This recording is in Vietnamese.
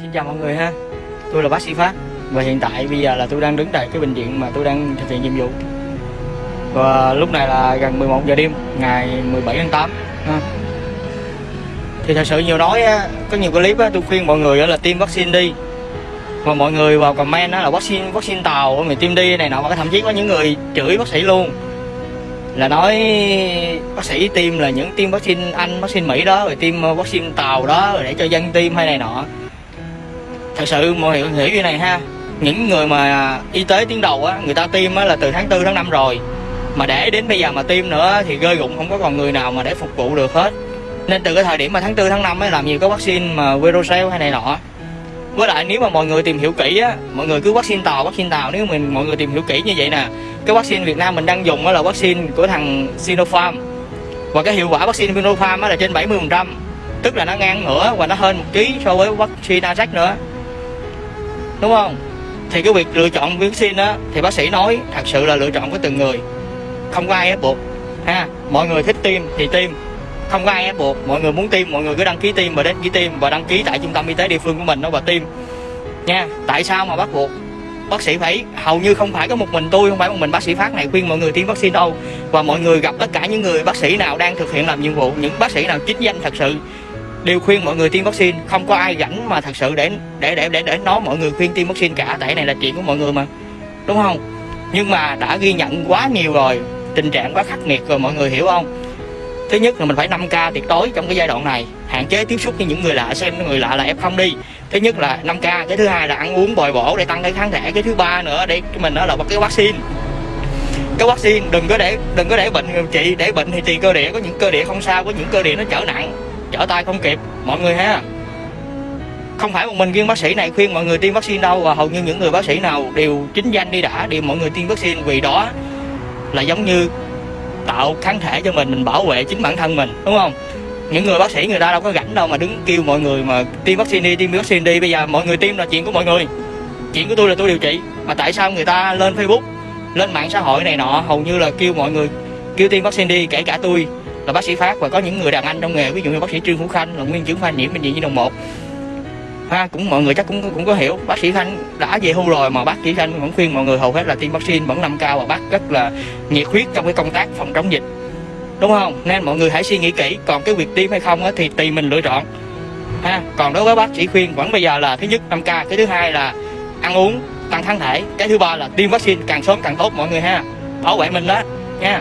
Xin chào mọi người ha. Tôi là bác sĩ Phát Và hiện tại bây giờ là tôi đang đứng tại cái bệnh viện mà tôi đang thực hiện nhiệm vụ. Và lúc này là gần 11 giờ đêm Ngày 17 tháng 8 ha. Thì thật sự nhiều nói Có nhiều clip tôi khuyên mọi người là tiêm vaccine đi. Và mọi người vào comment là vaccine vaccine tàu mình tiêm đi này nọ Và thậm chí có những người chửi bác sĩ luôn. Là nói bác sĩ tiêm là những tiêm vaccine Anh, vaccine Mỹ đó rồi tiêm vaccine tàu đó rồi để cho dân tiêm hay này nọ thật sự mọi người hiểu như này ha. Những người mà y tế tiến đầu á, người ta tiêm á là từ tháng 4 tháng 5 rồi. Mà để đến bây giờ mà tiêm nữa thì rơi rụng không có còn người nào mà để phục vụ được hết. Nên từ cái thời điểm mà tháng 4 tháng 5 ấy làm nhiều có vaccine mà Verocell hay này nọ. Với lại nếu mà mọi người tìm hiểu kỹ á, mọi người cứ vaccine tàu vaccine tàu. Nếu mình, mọi người tìm hiểu kỹ như vậy nè, cái vaccine Việt Nam mình đang dùng á là vaccine của thằng Sinopharm. Và cái hiệu quả vaccine Sinopharm á là trên 70 phần trăm. Tức là nó ngang ngửa và nó hơn một ký so với vaccine Ajax nữa đúng không? Thì cái việc lựa chọn vaccine á, thì bác sĩ nói thật sự là lựa chọn của từng người. Không có ai ép buộc, ha? Mọi người thích tiêm thì tiêm. Không có ai ép buộc, mọi người muốn tiêm, mọi người cứ đăng ký tiêm và đến ký tiêm và đăng ký tại trung tâm y tế địa phương của mình đó và tiêm. Nha, tại sao mà bắt buộc? Bác sĩ phải, hầu như không phải có một mình tôi, không phải một mình bác sĩ phát này khuyên mọi người tiêm vaccine đâu. Và mọi người gặp tất cả những người bác sĩ nào đang thực hiện làm nhiệm vụ, những bác sĩ nào chính danh thật sự đều khuyên mọi người tiêm vaccine. Không có ai rảnh mà thật sự để để để để để nói mọi người khuyên tiêm vaccine cả. Tại này là chuyện của mọi người mà. Đúng không? Nhưng mà đã ghi nhận quá nhiều rồi, tình trạng quá khắc nghiệt rồi, mọi người hiểu không? Thứ nhất là mình phải 5 k tuyệt đối trong cái giai đoạn này. Hạn chế tiếp xúc với những người lạ, xem người lạ là f không đi. Thứ nhất là 5 k, cái thứ hai là ăn uống bồi bổ để tăng cái kháng thể. Cái thứ ba nữa để mình đó là một cái vaccine. Cái vaccine đừng có để, đừng có để bệnh điều trị để bệnh thì tùy cơ địa. Có những cơ địa không sao, có những cơ địa nó trở nặng trở tay không kịp. Mọi người ha. Không phải một mình riêng bác sĩ này khuyên mọi người tiêm vaccine đâu, và hầu như những người bác sĩ nào đều chính danh đi đã đều mọi người tiêm vaccine, vì đó là giống như tạo kháng thể cho mình mình bảo vệ chính bản thân mình, đúng không? Những người bác sĩ người ta đâu có rảnh đâu mà đứng kêu mọi người mà tiêm vaccine đi, tiêm vaccine đi. Bây giờ mọi người tiêm là chuyện của mọi người. Chuyện của tôi là tôi điều trị. Mà tại sao người ta lên facebook, lên mạng xã hội này nọ, hầu như là kêu mọi người kêu tiêm vaccine đi, kể cả tôi là bác sĩ phát và có những người đàn anh trong nghề, ví dụ như bác sĩ trương hữu khanh là nguyên trưởng khoa nhiễm bệnh viện nhi đồng một. Ha, cũng mọi người chắc cũng cũng có hiểu, bác sĩ khanh đã về hưu rồi mà bác sĩ khanh vẫn khuyên mọi người hầu hết là tiêm vaccine vẫn năm cao và bác rất là nhiệt huyết trong cái công tác phòng chống dịch. Đúng không? Nên mọi người hãy suy nghĩ kỹ, còn cái việc tiêm hay không thì tùy mình lựa chọn. Ha, còn đối với bác sĩ khuyên vẫn bây giờ là thứ nhất 5 k, cái thứ hai là ăn uống, tăng kháng thể, cái thứ ba là tiêm vaccine càng sớm càng tốt mọi người ha. Bảo vệ mình đó, nha.